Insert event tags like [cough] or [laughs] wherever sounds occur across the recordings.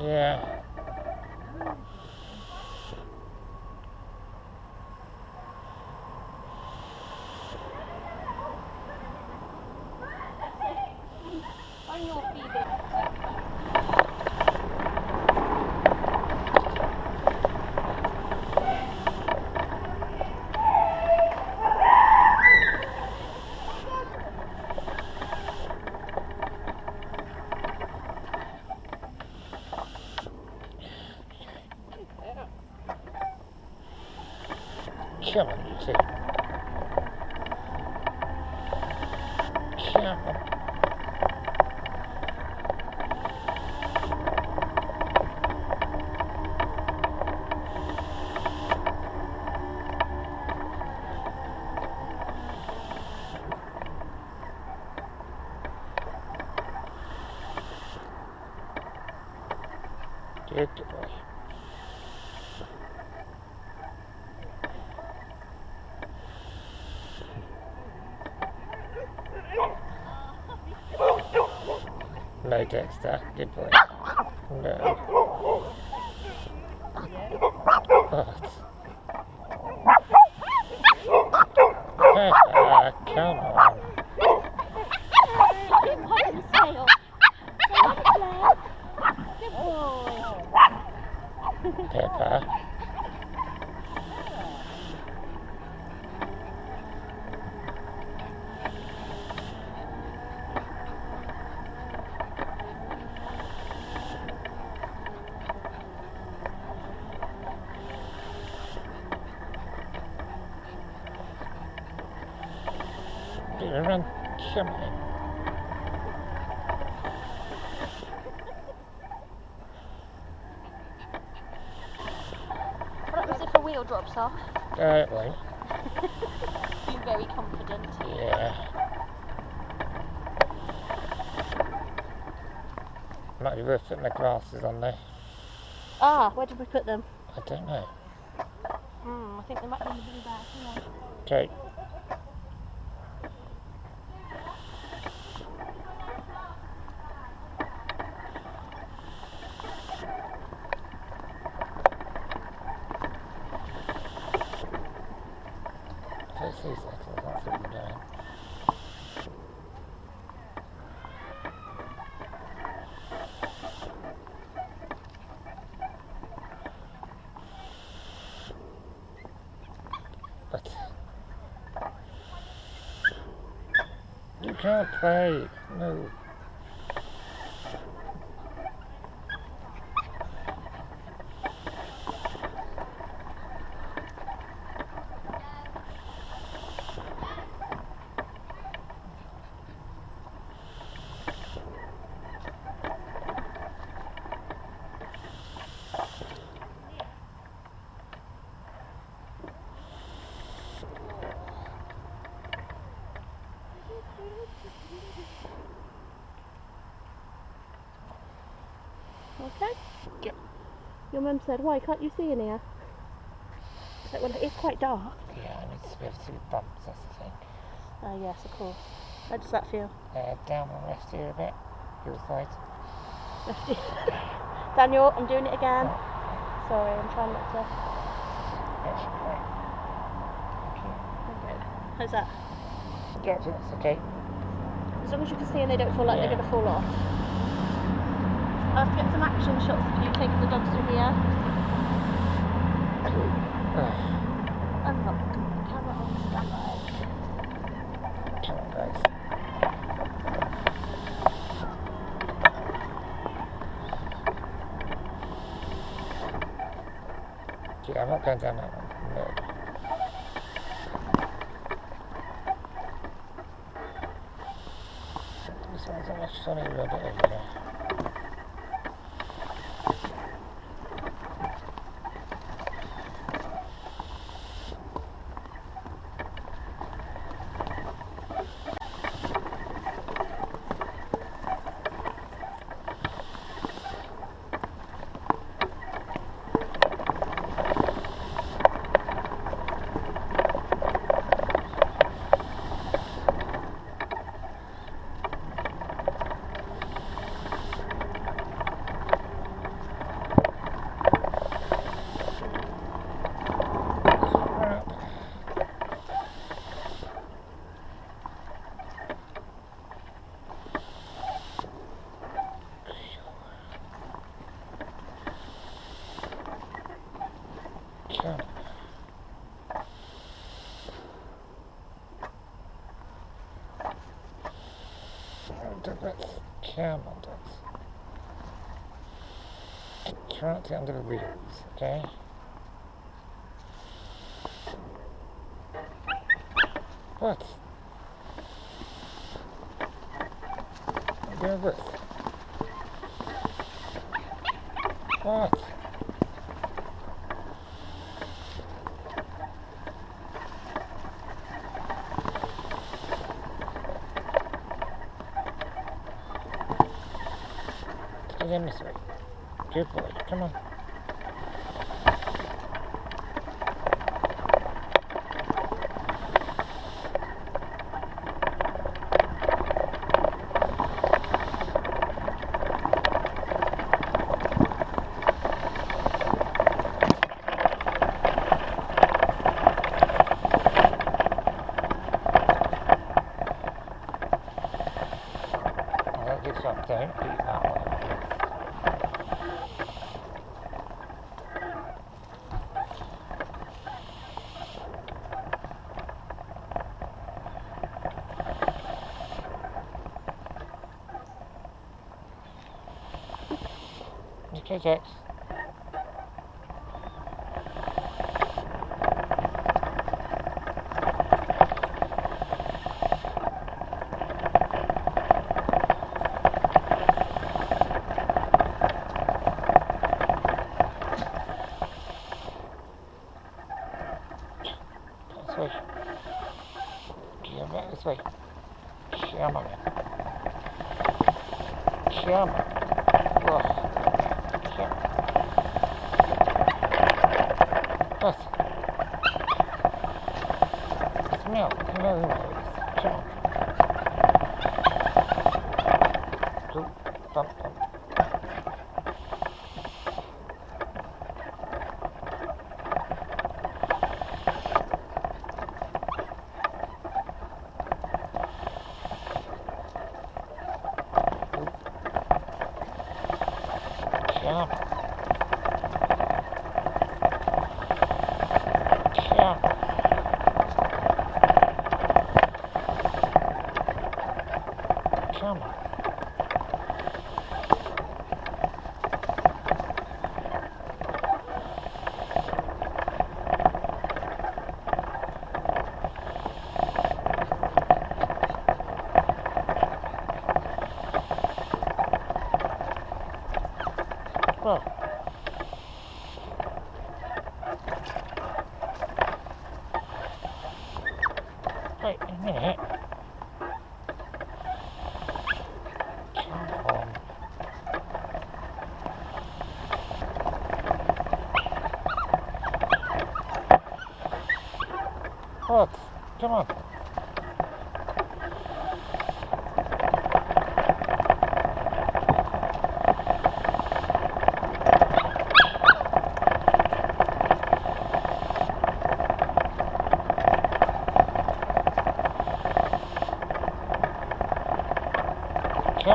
Yeah. On your feet. Come on, you two. Come on. Good boy. No, Dexter. Good boy. No. What? [laughs] Ah, come on. Him on the tail. Good boy. Pepper. Do a run. Come on. What happens if a wheel drops off? Uh, it won't. Being very confident. Yeah. Might be worth putting the glasses on there. Ah, where did we put them? I don't know. Hmm, I think they might be in the blue bag. Okay. First two seconds, that's what I'm doing. But you can't play. No. Okay. Yep. Your mum said, why can't you see in here? I said, well, it is quite dark. Yeah, I need to be able to see the bumps, that's the thing. Oh, yes, of course. How does that feel? Uh, down and rest here a bit. Your side. [laughs] Daniel, I'm doing it again. Sorry, I'm trying not to. That should be right. Okay. How's that? Yeah, that's okay. As long as you can see and they don't feel like Yeah. they're going to fall off. To get some action shots of you taking the dogs through here. Ugh, And look, camera on standby. Yeah, I'm not going down that one. No. This one's much road over there. Do this. Come on, this. To the wheels, okay? What? I'm this. What? Get in this way. Good boy. Come on. Well, good Okay, Jax. This way. Come back this way. Come on. Come on. Ugh. Come What? Smell. Smell the noise. Come on. Go. Bump, bump. Come. Come. Come on. Well. Wait a minute. Come on. What? Come on. Come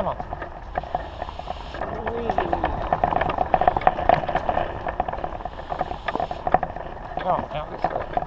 on. Come out this way.